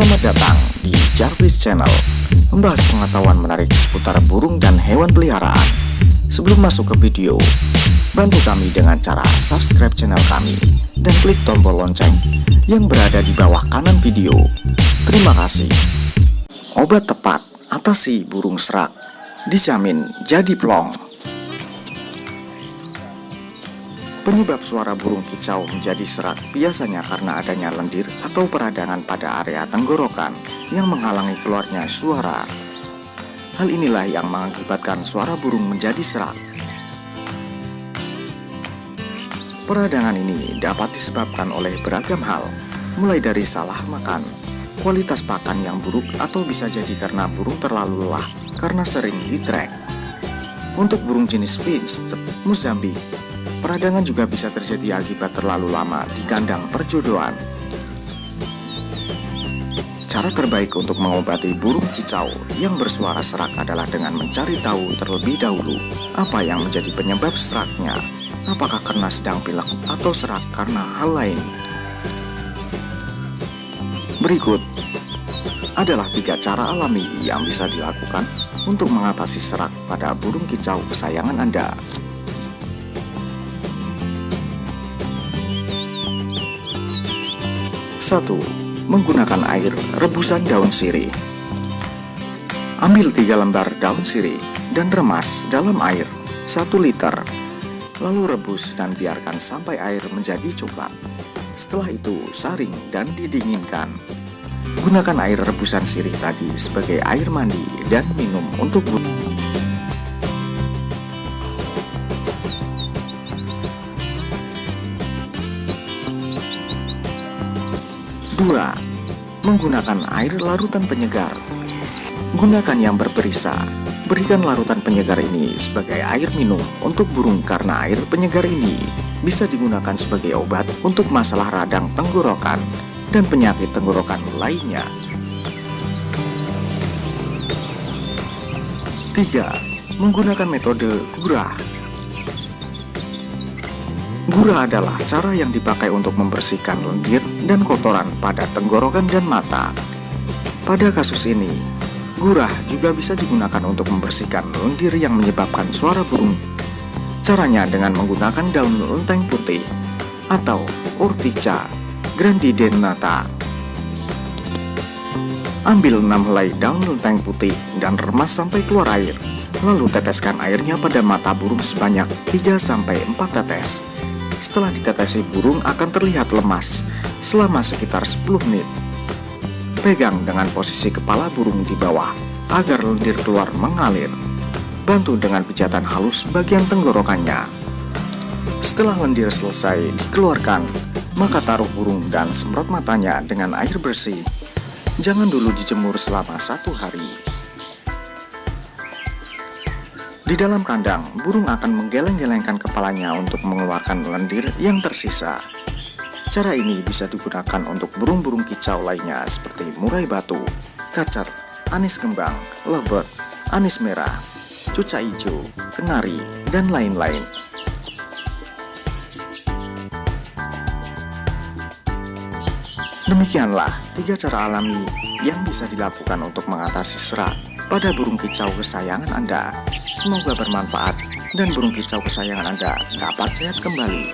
Selamat datang di Jarvis Channel Membahas pengetahuan menarik seputar burung dan hewan peliharaan. Sebelum masuk ke video Bantu kami dengan cara subscribe channel kami Dan klik tombol lonceng yang berada di bawah kanan video. Terima kasih. Obat tepat atasi burung serak Dijamin jadi plong Penyebab suara burung kicau menjadi serak biasanya karena adanya lendir atau peradangan pada area tenggorokan yang menghalangi keluarnya suara. Hal inilah yang mengakibatkan suara burung menjadi serak. Peradangan ini dapat disebabkan oleh beragam hal, mulai dari salah makan, kualitas pakan yang buruk atau bisa jadi karena burung terlalu lelah karena sering ditrek. Untuk burung jenis finch, Mozambik, Peradangan juga bisa terjadi akibat terlalu lama di kandang perjodohan. Cara terbaik untuk mengobati burung kicau yang bersuara serak adalah dengan mencari tahu terlebih dahulu apa yang menjadi penyebab seraknya, apakah karena sedang pilek atau serak karena hal lain. Berikut adalah tiga cara alami yang bisa dilakukan untuk mengatasi serak pada burung kicau kesayangan Anda. 1. Menggunakan air rebusan daun sirih Ambil 3 lembar daun sirih dan remas dalam air 1 liter Lalu rebus dan biarkan sampai air menjadi coklat Setelah itu saring dan didinginkan Gunakan air rebusan sirih tadi sebagai air mandi dan minum untuk butuh 2. Menggunakan air larutan penyegar Gunakan yang berperisa Berikan larutan penyegar ini sebagai air minum untuk burung karena air penyegar ini bisa digunakan sebagai obat untuk masalah radang tenggorokan dan penyakit tenggorokan lainnya. 3. Menggunakan metode gurah Gura adalah cara yang dipakai untuk membersihkan lendir dan kotoran pada tenggorokan dan mata. Pada kasus ini, gurah juga bisa digunakan untuk membersihkan lendir yang menyebabkan suara burung. Caranya dengan menggunakan daun lenteng putih atau Urtica grandidennata. Ambil 6 helai daun lenteng putih dan remas sampai keluar air. Lalu teteskan airnya pada mata burung sebanyak 3-4 tetes. Setelah ditetesi burung akan terlihat lemas selama sekitar 10 menit. Pegang dengan posisi kepala burung di bawah agar lendir keluar mengalir. Bantu dengan pijatan halus bagian tenggorokannya. Setelah lendir selesai dikeluarkan, maka taruh burung dan semprot matanya dengan air bersih. Jangan dulu dijemur selama satu hari. Di dalam kandang, burung akan menggeleng-gelengkan kepalanya untuk mengeluarkan lendir yang tersisa. Cara ini bisa digunakan untuk burung-burung kicau lainnya seperti murai batu, kacer, anis kembang, lebet, anis merah, cuca hijau, kenari, dan lain-lain. Demikianlah tiga cara alami yang bisa dilakukan untuk mengatasi serat pada burung kicau kesayangan Anda. Semoga bermanfaat dan burung kicau kesayangan Anda dapat sehat kembali.